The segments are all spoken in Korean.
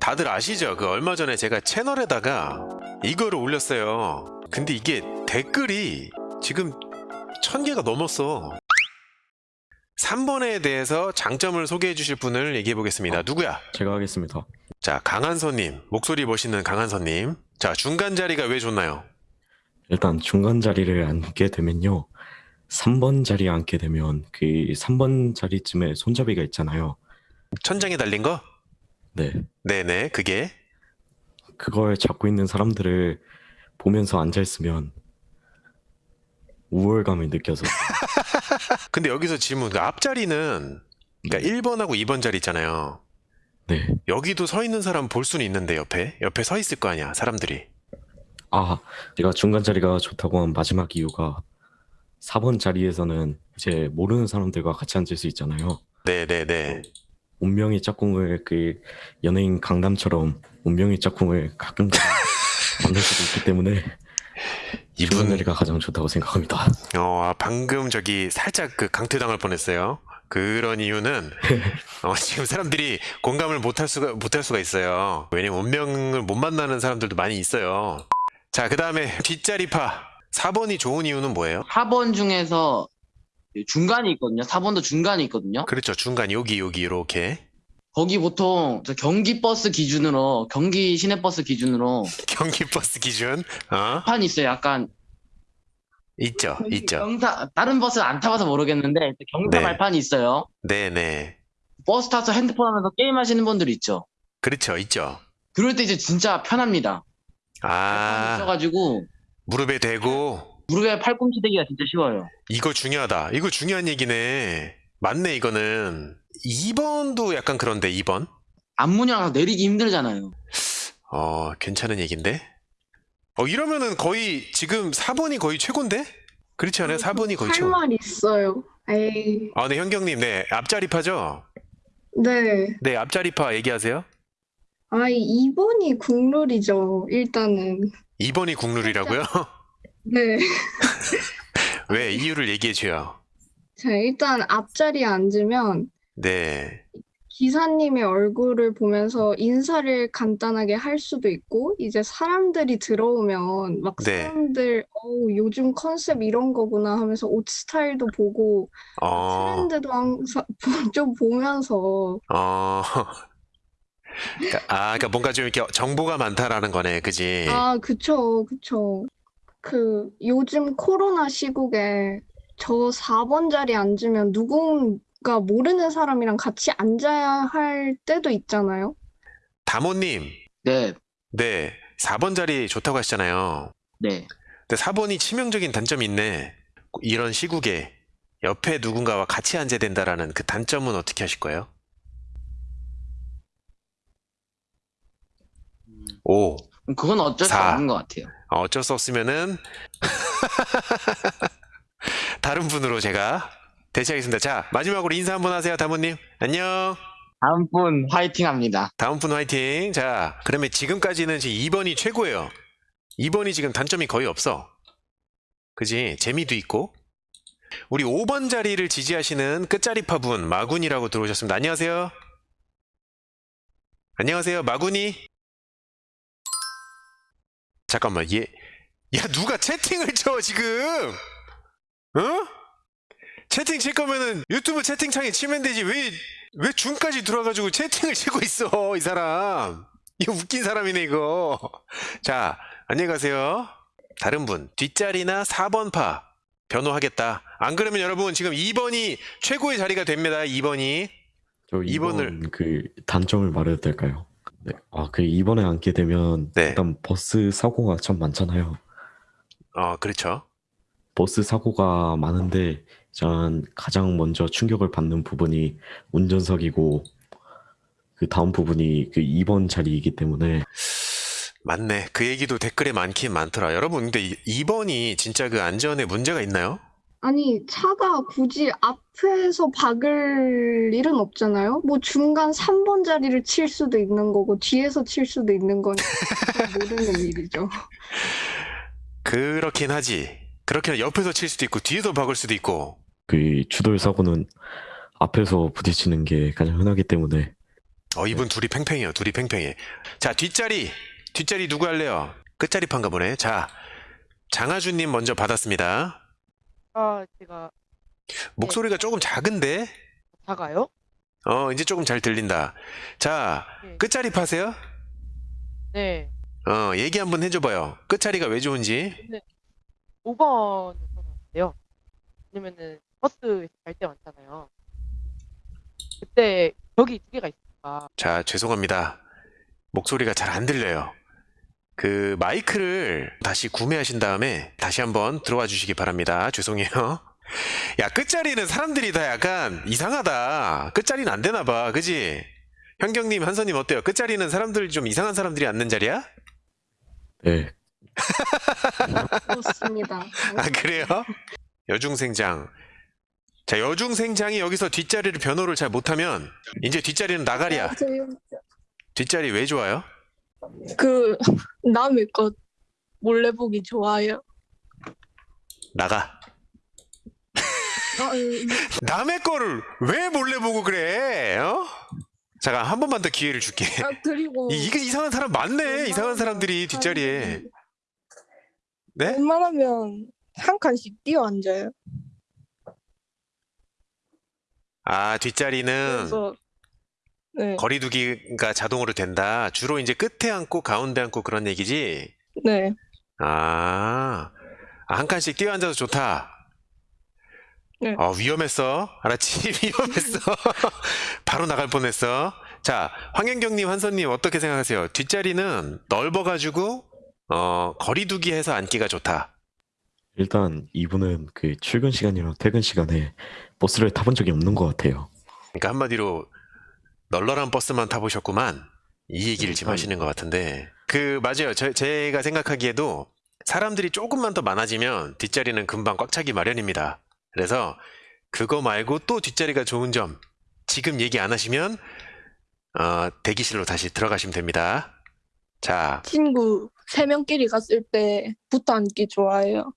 다들 아시죠? 그 얼마 전에 제가 채널에다가 이거를 올렸어요. 근데 이게 댓글이 지금 천 개가 넘었어. 3번에 대해서 장점을 소개해 주실 분을 얘기해 보겠습니다. 누구야? 제가 하겠습니다. 자, 강한선님. 목소리 멋있는 강한선님. 자, 중간 자리가 왜 좋나요? 일단 중간 자리를 앉게 되면요. 3번 자리에 앉게 되면 그 3번 자리쯤에 손잡이가 있잖아요. 천장에 달린 거? 네. 네네, 그게. 그걸 잡고 있는 사람들을 보면서 앉아 있으면 우월감을 느껴서 근데 여기서 질문, 그 앞자리는, 그러니까 1번하고 2번 자리 있잖아요. 네. 여기도 서 있는 사람 볼 수는 있는데, 옆에? 옆에 서 있을 거 아니야, 사람들이. 아, 제가 중간 자리가 좋다고 한 마지막 이유가 4번 자리에서는 이제 모르는 사람들과 같이 앉을 수 있잖아요. 네네네. 운명의 짝꿍을 그 연예인 강남처럼 운명의 짝꿍을 가끔 만날 수도 있기 때문에 이분, 자리가 가장 좋다고 생각합니다. 어, 아, 방금 저기 살짝 그 강퇴당할 뻔했어요. 그런 이유는 어, 지금 사람들이 공감을 못할 수가 못할 수가 있어요. 왜냐면 운명을 못 만나는 사람들도 많이 있어요. 자, 그 다음에 뒷자리파 4번이 좋은 이유는 뭐예요? 4번 중에서 중간이 있거든요. 4번도 중간이 있거든요. 그렇죠. 중간 여기 여기 이렇게 거기 보통 저 경기 버스 기준으로 경기 시내 버스 기준으로 경기 버스 기준 어 판 있어요. 약간 있죠, 있죠. 경기 다른 버스 안 타봐서 모르겠는데 경사 네. 발판이 있어요. 네네. 버스 타서 핸드폰 하면서 게임 하시는 분들 있죠. 그렇죠, 있죠. 그럴 때 이제 진짜 편합니다. 발판이 아 있어가지고 무릎에 대고 무릎에 팔꿈치 대기가 진짜 쉬워요. 이거 중요하다. 이거 중요한 얘기네. 맞네, 이거는. 2번도 약간 그런데, 2번? 앞문이랑 내리기 힘들잖아요. 어, 괜찮은 얘긴데? 어, 이러면은 거의, 지금 4번이 거의 최고인데? 그렇지 않아요? 4번이 거의 최고. 할말 있어요. 에이, 아, 네, 현경님, 네. 앞자리 파죠? 네. 네, 앞자리 파 얘기하세요. 아이, 2번이 국룰이죠, 일단은. 2번이 국룰이라고요? 네. 왜? 이유를 얘기해 줘요. 자, 일단 앞자리에 앉으면 네. 기사님의 얼굴을 보면서 인사를 간단하게 할 수도 있고, 이제 사람들이 들어오면 막 네. 사람들, 어우, 요즘 컨셉 이런 거구나 하면서 옷 스타일도 보고, 어, 트렌드도 항상 좀 보면서, 어. 그러니까, 아, 그러니까 뭔가 좀 이렇게 정보가 많다라는 거네, 그지? 아, 그쵸, 그쵸. 그, 요즘 코로나 시국에 저 4번 자리에 앉으면 누군가 모르는 사람이랑 같이 앉아야 할 때도 있잖아요. 다모님, 네, 네. 4번 자리 좋다고 하시잖아요. 네. 근데 4번이 치명적인 단점이 있네. 이런 시국에 옆에 누군가와 같이 앉아야 된다라는 그 단점은 어떻게 하실 거예요? 오, 그건 어쩔 수 사. 없는 것 같아요. 어, 어쩔 수 없으면은 다른 분으로 제가 대체하겠습니다. 자, 마지막으로 인사 한번 하세요, 다모님. 안녕. 다음 분 화이팅 합니다. 다음 분 화이팅. 자, 그러면 지금까지는 지금 2번이 최고예요. 2번이 지금 단점이 거의 없어. 그지? 재미도 있고. 우리 5번 자리를 지지하시는 끝자리 파 분, 마군이라고 들어오셨습니다. 안녕하세요. 안녕하세요, 마군이. 잠깐만, 얘, 야, 누가 채팅을 쳐, 지금? 어? 채팅 칠 거면은 유튜브 채팅창에 치면 되지. 왜, 왜 중까지 들어와가지고 채팅을 치고 있어, 이 사람. 이거 웃긴 사람이네, 이거. 자, 안녕히 가세요. 다른 분, 뒷자리나 4번 파 변호하겠다. 안 그러면 여러분, 지금 2번이 최고의 자리가 됩니다, 2번이. 저 이번을- 2번 그 단점을 말해도 될까요? 네. 아, 그 2번에 앉게 되면 네. 일단 버스 사고가 참 많잖아요. 어, 그렇죠. 버스 사고가 많은데 전 가장 먼저 충격을 받는 부분이 운전석이고 그 다음 부분이 그 2번 자리이기 때문에 맞네. 그 얘기도 댓글에 많긴 많더라. 여러분, 근데 2번이 진짜 그 안전에 문제가 있나요? 아니, 차가 굳이 앞에서 박을 일은 없잖아요. 뭐 중간 3번 자리를 칠 수도 있는 거고, 뒤에서 칠 수도 있는 거니까 모르는 일이죠. 그렇긴 하지. 그렇긴 하- 옆에서 칠 수도 있고, 뒤에서 박을 수도 있고. 그 추돌 사고는 앞에서 부딪히는 게 가장 흔하기 때문에 어, 이분 둘이 팽팽해요. 둘이 팽팽해. 자, 뒷자리. 뒷자리 누구 할래요? 끝자리 판가 보네. 자, 장하준님 먼저 받았습니다. 아, 제가 목소리가 조금 작은데? 작아요? 어, 이제 조금 잘 들린다. 자, 네. 끝자리 파세요? 네. 어, 얘기 한번 해줘봐요. 끝자리가 왜 좋은지. 5번을 선호하는데요. 왜냐면은 버스 갈 때 많잖아요. 그때 벽이 두 개가 있으니까 자, 죄송합니다. 목소리가 잘 안 들려요. 그 마이크를 다시 구매하신 다음에 다시 한번 들어와 주시기 바랍니다. 죄송해요. 야, 끝자리는 사람들이 다 약간 이상하다. 끝자리는 안 되나 봐. 그지? 현경님, 한선님 어때요? 끝자리는 사람들 좀 이상한 사람들이 앉는 자리야? 네, 그렇습니다. 아, 그래요? 여중생장. 자, 여중생장이 여기서 뒷자리를 변호를 잘 못하면 이제 뒷자리는 나가리야. 뒷자리 왜 좋아요? 그 남의 것 몰래 보기 좋아요. 나가. 아, 음, 남의 거를 왜 몰래 보고 그래? 어? 잠깐 한 번만 더 기회를 줄게. 아 그리고 이, 이게 이상한 사람 많네. 이상한 사람들이 뒷자리에. 네? 웬만하면 한 칸씩 뛰어 앉아요. 아 뒷자리는 그래서 네, 거리두기가 자동으로 된다. 주로 이제 끝에 앉고 가운데 앉고 그런 얘기지. 네, 아, 아, 한 칸씩 뛰어 앉아서 좋다. 네. 어, 위험했어. 알았지? 위험했어. 바로 나갈 뻔했어. 자, 황현경님, 한선님 어떻게 생각하세요? 뒷자리는 넓어가지고 어, 거리두기 해서 앉기가 좋다. 일단 이분은 그 출근 시간이랑 퇴근 시간에 버스를 타본 적이 없는 것 같아요. 그러니까 한마디로 널널한 버스만 타보셨구만. 이 얘기를 지금 음. 하시는 것 같은데. 그, 맞아요. 저, 제가 생각하기에도 사람들이 조금만 더 많아지면 뒷자리는 금방 꽉 차기 마련입니다. 그래서 그거 말고 또 뒷자리가 좋은 점 지금 얘기 안 하시면 어, 대기실로 다시 들어가시면 됩니다. 자, 친구 세 명끼리 갔을 때 붙어 앉기 좋아해요.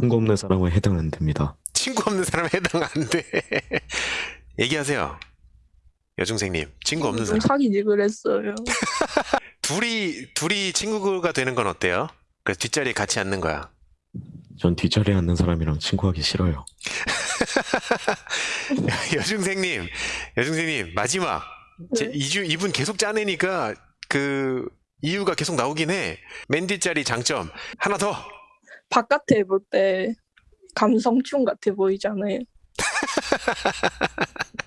친구 없는 사람은 해당 안 됩니다. 친구 없는 사람 해당 안 돼. 얘기하세요. 여중생님, 친구 없는 좀 사람. 사귀지 그랬어요. 둘이, 둘이 친구가 되는 건 어때요? 그래서 뒷자리에 같이 앉는 거야. 전 뒷자리에 앉는 사람이랑 친구하기 싫어요. 여중생님, 여중생님, 마지막. 제, 네. 이주, 이분 계속 짜내니까 그 이유가 계속 나오긴 해. 맨 뒷자리 장점. 하나 더. 바깥에 볼 때 감성충 같아 보이잖아요.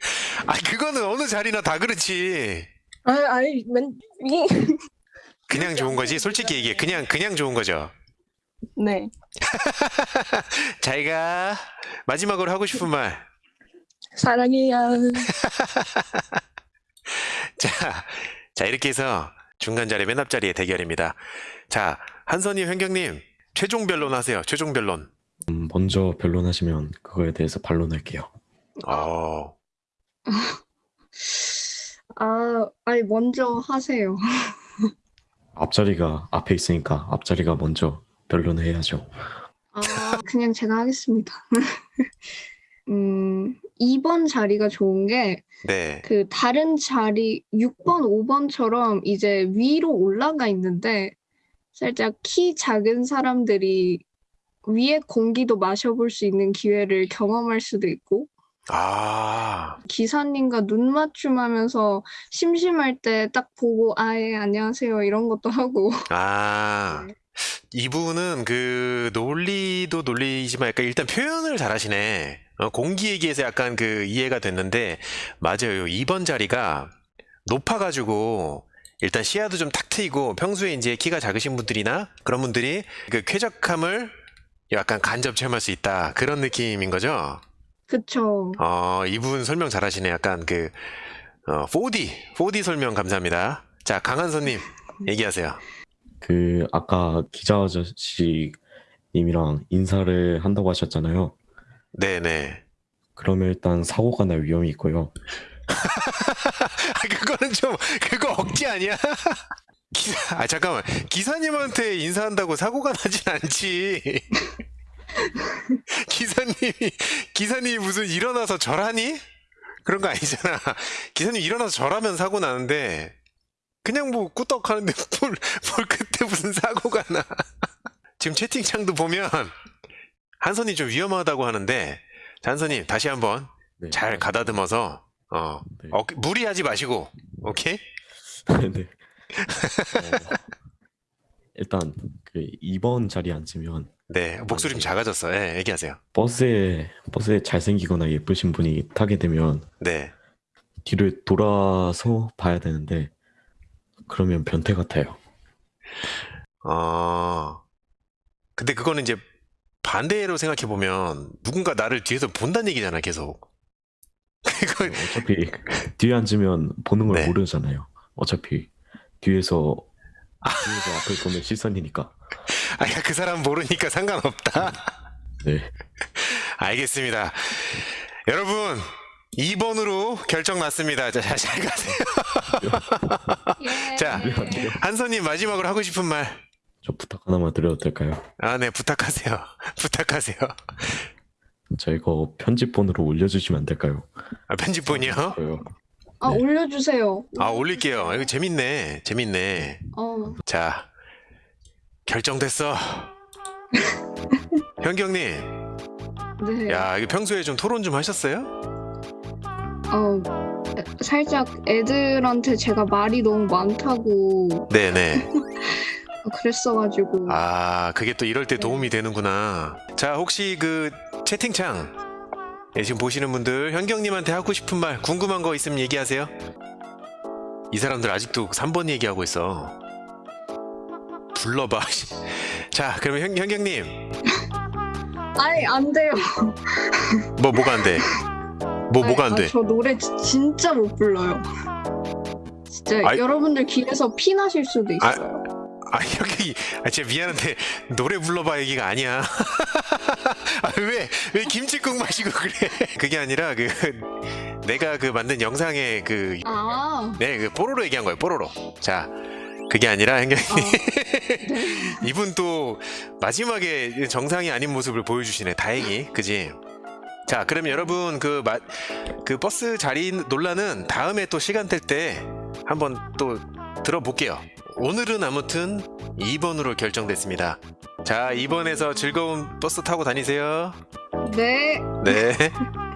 아, 그거는 어느 자리나 다 그렇지. 아, 아니 맨 이- 그냥 좋은 거지. 솔직히 얘기해. 그냥, 그냥 좋은 거죠. 네, 자기가 마지막으로 하고 싶은 말. 사랑해요. 자, 자, 이렇게 해서 중간 자리, 맨 앞자리의 대결입니다. 자, 한선희 현경님, 최종 변론 하세요. 최종 변론. 음, 먼저 변론하시면 그거에 대해서 반론할게요. 어, 아, 아니 먼저 하세요. 앞자리가 앞에 있으니까 앞자리가 먼저 변론을 해야죠. 아, 그냥 제가 하겠습니다. 음, 2번 자리가 좋은 게 네. 그 다른 자리 6번, 5번처럼 이제 위로 올라가 있는데 살짝 키 작은 사람들이 위에 공기도 마셔볼 수 있는 기회를 경험할 수도 있고 아, 기사님과 눈 맞춤하면서 심심할 때 딱 보고 아예 안녕하세요 이런 것도 하고 아. 이분은 그 논리도 논리지만 약간 일단 표현을 잘하시네. 어, 공기 얘기에서 약간 그 이해가 됐는데 맞아요. 2번 자리가 높아가지고 일단 시야도 좀 탁 트이고 평소에 이제 키가 작으신 분들이나 그런 분들이 그 쾌적함을 약간 간접 체험할 수 있다 그런 느낌인 거죠. 그쵸 어, 이분 설명 잘하시네. 약간 그 어, 4D 4D 설명 감사합니다. 자 강한선님 얘기하세요. 그 아까 기자 아저씨 님이랑 인사를 한다고 하셨잖아요. 네네. 그러면 일단 사고가 날 위험이 있고요. 아, 그거는 좀, 그거 억지 아니야? 기사, 아, 잠깐만. 기사님한테 인사한다고 사고가 나진 않지. 기사님이, 기사님이 무슨 일어나서 절하니? 그런 거 아니잖아. 기사님 일어나서 절하면 사고 나는데 그냥 뭐 꾸덕 하는데 뭘, 뭘 그때 무슨 사고가 나. 지금 채팅창도 보면 한선이 좀 위험하다고 하는데 자, 한선님 다시 한번 네. 잘 가다듬어서 어, 네. 어, 무리하지 마시고 오케이? 네. 어, 일단 그 2번 자리에 앉으면 네 목소리 좀 작아졌어. 예, 얘기하세요. 버스에 버스에 잘생기거나 예쁘신 분이 타게 되면 네. 뒤를 돌아서 봐야 되는데 그러면 변태 같아요. 어. 근데 그거는 이제 반대로 생각해 보면 누군가 나를 뒤에서 본다는 얘기잖아 계속. 어차피 뒤에 앉으면 보는 걸 네. 모르잖아요. 어차피 뒤에서 뒤에서 앞을 보는 시선이니까. 아니 그 사람 모르니까 상관없다. 네. 알겠습니다. 여러분 2번으로 결정 났습니다. 자, 잘, 잘 가세요. 예. 자. 한선님 마지막으로 하고 싶은 말. 저 부탁 하나만 드려도 될까요? 아, 네, 부탁하세요. 부탁하세요. 저 이거 편집본으로 올려주시면 안 될까요? 아, 편집본이요? 아, 네. 올려주세요. 아, 올릴게요. 이거 재밌네. 재밌네. 어, 자, 결정됐어. 현경님, 네. 야, 이거 평소에 좀 토론 좀 하셨어요? 어, 살짝 애들한테 제가 말이 너무 많다고 네네. 그랬어가지고. 아, 그게 또 이럴 때 도움이 되는구나. 자, 혹시 그 채팅창, 예, 지금 보시는 분들, 현경님한테 하고 싶은 말, 궁금한 거 있으면 얘기하세요. 이 사람들 아직도 3번 얘기하고 있어. 불러봐. 자, 그러면 현, 현경님, 아니, 안 돼요. 뭐, 뭐가 안 돼? 뭐, 뭐가 안 아니, 돼? 아, 저 노래 지- 진짜 못 불러요. 진짜 아이- 여러분들 귀에서 피 나실 수도 아, 있어요. 아, 여기, 아, 진짜 미안한데, 노래 불러봐 얘기가 아니야. 아, 왜, 왜 김치국 마시고 그래? 그게 아니라, 그, 내가 그 만든 영상에 그, 아, 네, 그 뽀로로 얘기한 거예요, 뽀로로. 자, 그게 아니라, 현경님. 아, 이분 또 마지막에 정상이 아닌 모습을 보여주시네. 다행히, 그지? 자, 그럼 여러분 그, 마, 그 버스 자리 논란은 다음에 또 시간 될 때 한번 또 들어볼게요. 오늘은 아무튼 2번으로 결정됐습니다. 자, 2번에서 즐거운 버스 타고 다니세요. 네. 네.